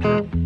Pace e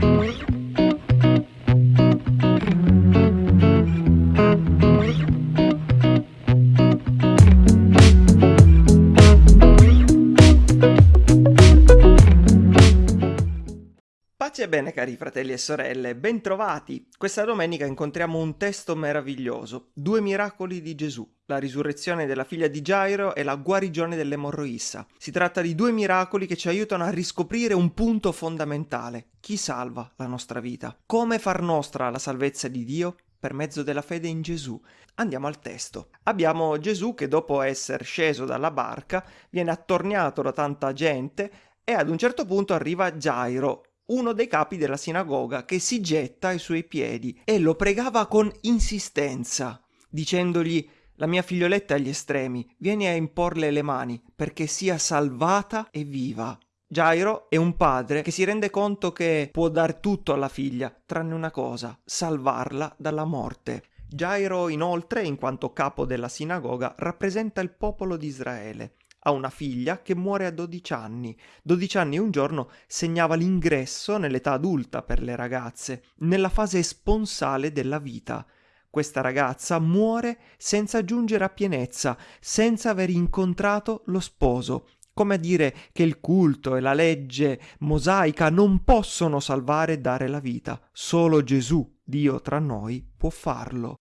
bene cari fratelli e sorelle, bentrovati! Questa domenica incontriamo un testo meraviglioso, due miracoli di Gesù, la risurrezione della figlia di Gairo e la guarigione dell'emorroissa. Si tratta di due miracoli che ci aiutano a riscoprire un punto fondamentale. Chi salva la nostra vita? Come far nostra la salvezza di Dio? Per mezzo della fede in Gesù. Andiamo al testo. Abbiamo Gesù che dopo essere sceso dalla barca viene attorniato da tanta gente e ad un certo punto arriva Gairo, uno dei capi della sinagoga che si getta ai suoi piedi e lo pregava con insistenza, dicendogli la mia figlioletta è agli estremi, vieni a imporle le mani perché sia salvata e viva. Gairo è un padre che si rende conto che può dar tutto alla figlia, tranne una cosa, salvarla dalla morte. Gairo inoltre, in quanto capo della sinagoga, rappresenta il popolo di Israele ha una figlia che muore a 12 anni. 12 anni e un giorno segnava l'ingresso nell'età adulta per le ragazze, nella fase sponsale della vita. Questa ragazza muore senza giungere a pienezza, senza aver incontrato lo sposo, come a dire che il culto e la legge mosaica non possono salvare e dare la vita. Solo Gesù, Dio tra noi, può farlo.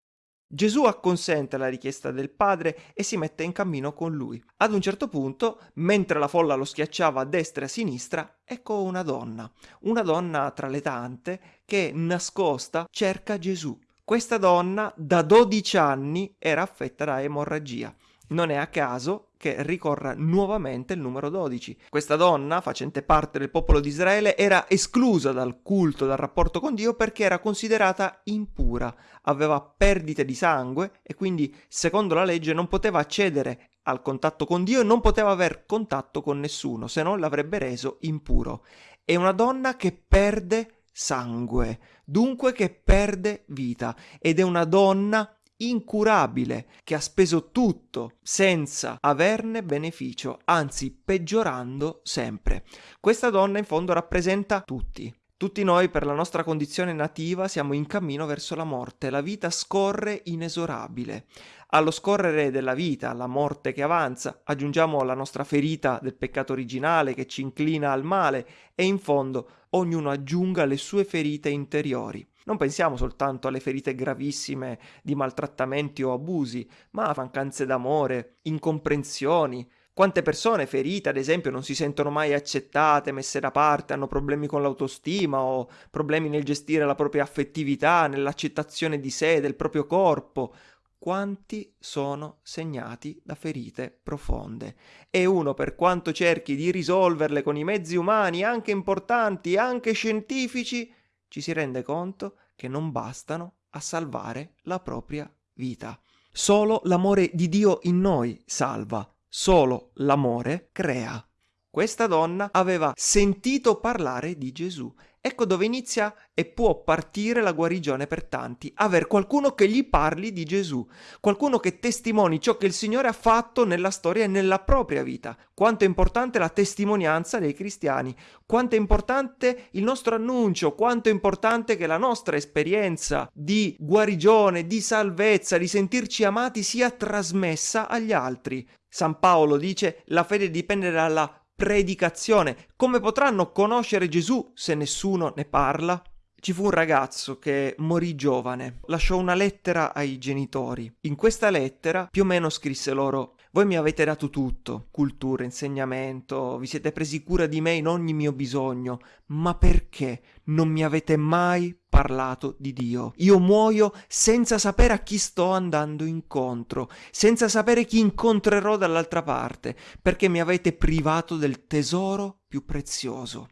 Gesù acconsente alla richiesta del padre e si mette in cammino con lui. Ad un certo punto, mentre la folla lo schiacciava a destra e a sinistra, ecco una donna, una donna tra le tante che nascosta cerca Gesù. Questa donna da 12 anni era affetta da emorragia. Non è a caso che ricorra nuovamente il numero 12. Questa donna, facente parte del popolo di Israele, era esclusa dal culto, dal rapporto con Dio perché era considerata impura, aveva perdite di sangue e quindi, secondo la legge, non poteva accedere al contatto con Dio e non poteva aver contatto con nessuno, se no l'avrebbe reso impuro. È una donna che perde sangue, dunque che perde vita, ed è una donna incurabile che ha speso tutto senza averne beneficio, anzi peggiorando sempre. Questa donna in fondo rappresenta tutti. Tutti noi per la nostra condizione nativa siamo in cammino verso la morte, la vita scorre inesorabile. Allo scorrere della vita, alla morte che avanza, aggiungiamo la nostra ferita del peccato originale che ci inclina al male e in fondo ognuno aggiunga le sue ferite interiori. Non pensiamo soltanto alle ferite gravissime di maltrattamenti o abusi, ma a mancanze d'amore, incomprensioni. Quante persone ferite, ad esempio, non si sentono mai accettate, messe da parte, hanno problemi con l'autostima o problemi nel gestire la propria affettività, nell'accettazione di sé, del proprio corpo. Quanti sono segnati da ferite profonde? E uno, per quanto cerchi di risolverle con i mezzi umani, anche importanti, anche scientifici, ci si rende conto che non bastano a salvare la propria vita. Solo l'amore di Dio in noi salva, solo l'amore crea. Questa donna aveva sentito parlare di Gesù Ecco dove inizia e può partire la guarigione per tanti, aver qualcuno che gli parli di Gesù, qualcuno che testimoni ciò che il Signore ha fatto nella storia e nella propria vita. Quanto è importante la testimonianza dei cristiani, quanto è importante il nostro annuncio, quanto è importante che la nostra esperienza di guarigione, di salvezza, di sentirci amati sia trasmessa agli altri. San Paolo dice la fede dipende dalla predicazione. Come potranno conoscere Gesù se nessuno ne parla? Ci fu un ragazzo che morì giovane, lasciò una lettera ai genitori. In questa lettera più o meno scrisse loro voi mi avete dato tutto, cultura, insegnamento, vi siete presi cura di me in ogni mio bisogno, ma perché non mi avete mai parlato di Dio? Io muoio senza sapere a chi sto andando incontro, senza sapere chi incontrerò dall'altra parte, perché mi avete privato del tesoro più prezioso.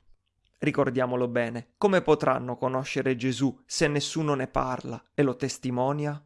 Ricordiamolo bene, come potranno conoscere Gesù se nessuno ne parla e lo testimonia?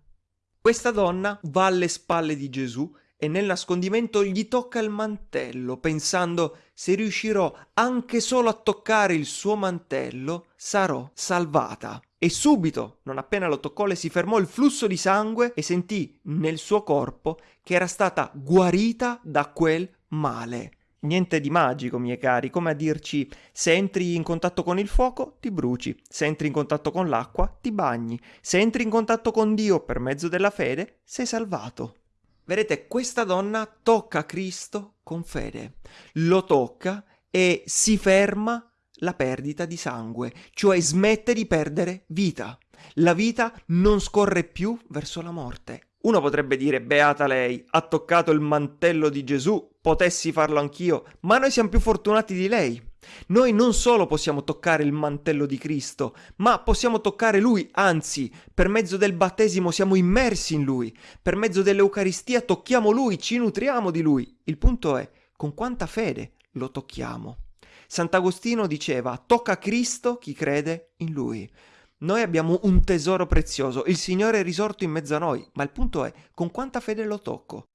Questa donna va alle spalle di Gesù e nel nascondimento gli tocca il mantello, pensando se riuscirò anche solo a toccare il suo mantello, sarò salvata. E subito, non appena lo toccò, le si fermò il flusso di sangue e sentì nel suo corpo che era stata guarita da quel male. Niente di magico, miei cari, come a dirci se entri in contatto con il fuoco ti bruci, se entri in contatto con l'acqua ti bagni, se entri in contatto con Dio per mezzo della fede sei salvato. Vedete, questa donna tocca Cristo con fede, lo tocca e si ferma la perdita di sangue, cioè smette di perdere vita. La vita non scorre più verso la morte. Uno potrebbe dire, beata lei, ha toccato il mantello di Gesù, potessi farlo anch'io, ma noi siamo più fortunati di lei. Noi non solo possiamo toccare il mantello di Cristo, ma possiamo toccare Lui, anzi, per mezzo del battesimo siamo immersi in Lui, per mezzo dell'Eucaristia tocchiamo Lui, ci nutriamo di Lui. Il punto è, con quanta fede lo tocchiamo? Sant'Agostino diceva, tocca Cristo chi crede in Lui. Noi abbiamo un tesoro prezioso, il Signore è risorto in mezzo a noi, ma il punto è con quanta fede lo tocco.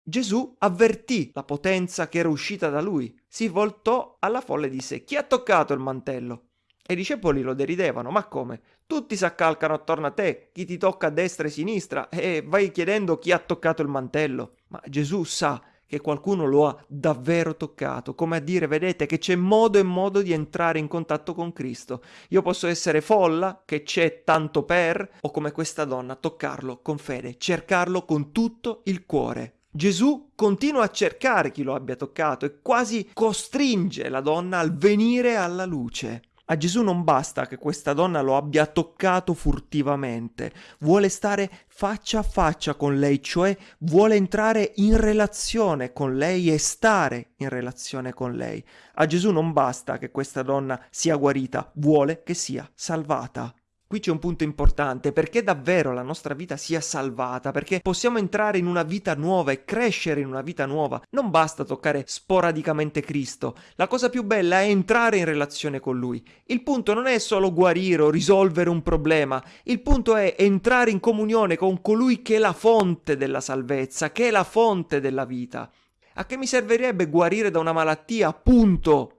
Gesù avvertì la potenza che era uscita da lui, si voltò alla folla e disse chi ha toccato il mantello? E i discepoli lo deridevano, ma come? Tutti si accalcano attorno a te, chi ti tocca a destra e a sinistra, e vai chiedendo chi ha toccato il mantello. Ma Gesù sa che qualcuno lo ha davvero toccato, come a dire, vedete, che c'è modo e modo di entrare in contatto con Cristo. Io posso essere folla, che c'è tanto per, o come questa donna, toccarlo con fede, cercarlo con tutto il cuore. Gesù continua a cercare chi lo abbia toccato e quasi costringe la donna al venire alla luce. A Gesù non basta che questa donna lo abbia toccato furtivamente, vuole stare faccia a faccia con lei, cioè vuole entrare in relazione con lei e stare in relazione con lei. A Gesù non basta che questa donna sia guarita, vuole che sia salvata. Qui c'è un punto importante, perché davvero la nostra vita sia salvata, perché possiamo entrare in una vita nuova e crescere in una vita nuova. Non basta toccare sporadicamente Cristo, la cosa più bella è entrare in relazione con Lui. Il punto non è solo guarire o risolvere un problema, il punto è entrare in comunione con colui che è la fonte della salvezza, che è la fonte della vita. A che mi servirebbe guarire da una malattia, punto?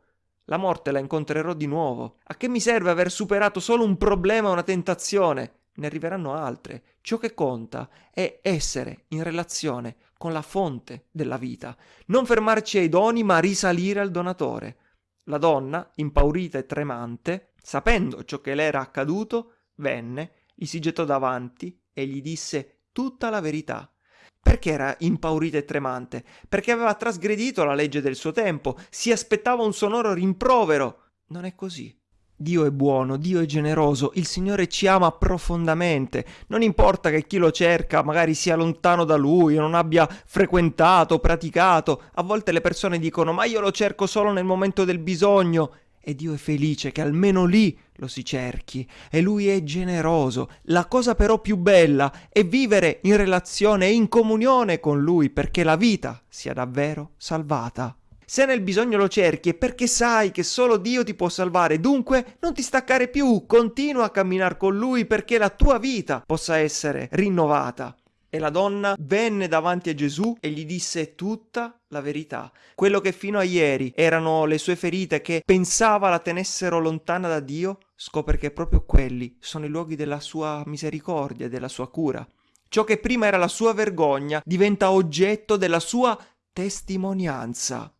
La morte la incontrerò di nuovo. A che mi serve aver superato solo un problema o una tentazione? Ne arriveranno altre. Ciò che conta è essere in relazione con la fonte della vita. Non fermarci ai doni, ma risalire al donatore. La donna, impaurita e tremante, sapendo ciò che le era accaduto, venne, gli si gettò davanti e gli disse tutta la verità. Perché era impaurita e tremante? Perché aveva trasgredito la legge del suo tempo, si aspettava un sonoro rimprovero. Non è così. Dio è buono, Dio è generoso, il Signore ci ama profondamente. Non importa che chi lo cerca magari sia lontano da Lui non abbia frequentato, praticato. A volte le persone dicono ma io lo cerco solo nel momento del bisogno e Dio è felice che almeno lì lo si cerchi e Lui è generoso. La cosa però più bella è vivere in relazione e in comunione con Lui perché la vita sia davvero salvata. Se nel bisogno lo cerchi è perché sai che solo Dio ti può salvare, dunque non ti staccare più, continua a camminare con Lui perché la tua vita possa essere rinnovata. E la donna venne davanti a Gesù e gli disse tutta la verità. Quello che fino a ieri erano le sue ferite che pensava la tenessero lontana da Dio, scopre che proprio quelli sono i luoghi della sua misericordia e della sua cura. Ciò che prima era la sua vergogna diventa oggetto della sua testimonianza.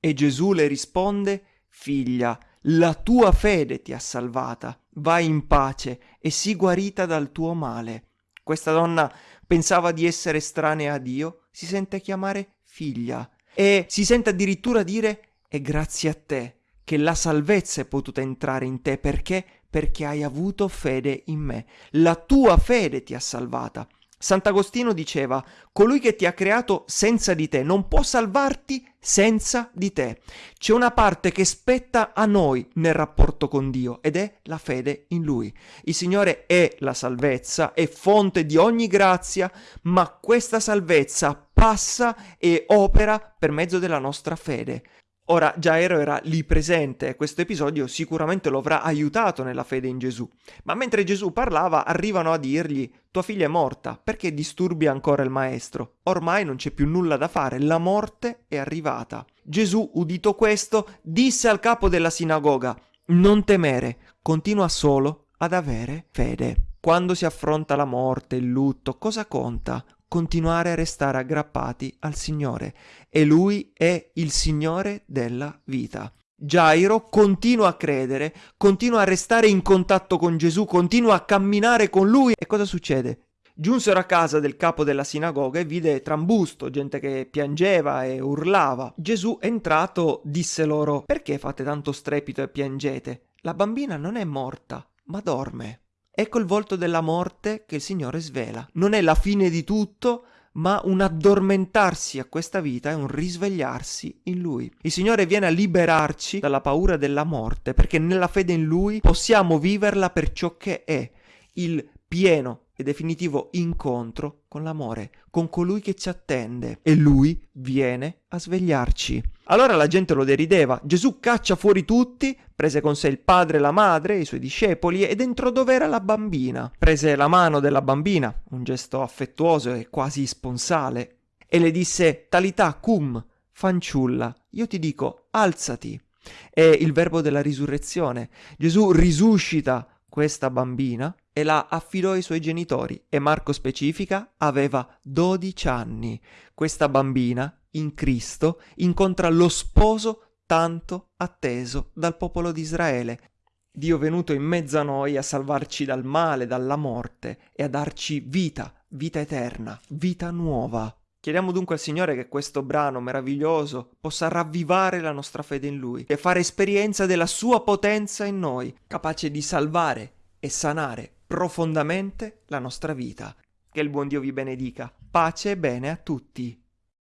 E Gesù le risponde, figlia, la tua fede ti ha salvata, vai in pace e sii guarita dal tuo male. Questa donna pensava di essere estranea a Dio, si sente chiamare figlia e si sente addirittura dire è grazie a te che la salvezza è potuta entrare in te perché? Perché hai avuto fede in me. La tua fede ti ha salvata. Sant'Agostino diceva, colui che ti ha creato senza di te non può salvarti senza di te. C'è una parte che spetta a noi nel rapporto con Dio ed è la fede in Lui. Il Signore è la salvezza, è fonte di ogni grazia, ma questa salvezza passa e opera per mezzo della nostra fede. Ora Gairo era lì presente e questo episodio sicuramente lo avrà aiutato nella fede in Gesù. Ma mentre Gesù parlava arrivano a dirgli tua figlia è morta, perché disturbi ancora il maestro? Ormai non c'è più nulla da fare, la morte è arrivata. Gesù, udito questo, disse al capo della sinagoga non temere, continua solo ad avere fede. Quando si affronta la morte, il lutto, cosa conta? Continuare a restare aggrappati al Signore e Lui è il Signore della vita. Gairo continua a credere, continua a restare in contatto con Gesù, continua a camminare con lui. E cosa succede? Giunsero a casa del capo della sinagoga e vide trambusto, gente che piangeva e urlava. Gesù, entrato, disse loro: Perché fate tanto strepito e piangete? La bambina non è morta, ma dorme. Ecco il volto della morte che il Signore svela. Non è la fine di tutto, ma un addormentarsi a questa vita è un risvegliarsi in Lui. Il Signore viene a liberarci dalla paura della morte, perché nella fede in Lui possiamo viverla per ciò che è, il pieno e definitivo incontro con l'amore, con colui che ci attende e lui viene a svegliarci. Allora la gente lo derideva. Gesù caccia fuori tutti, prese con sé il padre e la madre, i suoi discepoli ed entrò dove era la bambina. Prese la mano della bambina, un gesto affettuoso e quasi sponsale, e le disse Talità cum, fanciulla, io ti dico alzati. È il verbo della risurrezione. Gesù risuscita questa bambina e la affidò ai suoi genitori e Marco specifica aveva 12 anni. Questa bambina, in Cristo, incontra lo sposo tanto atteso dal popolo di Israele. Dio venuto in mezzo a noi a salvarci dal male, dalla morte e a darci vita, vita eterna, vita nuova. Chiediamo dunque al Signore che questo brano meraviglioso possa ravvivare la nostra fede in Lui e fare esperienza della Sua potenza in noi, capace di salvare e sanare profondamente la nostra vita. Che il buon Dio vi benedica. Pace e bene a tutti.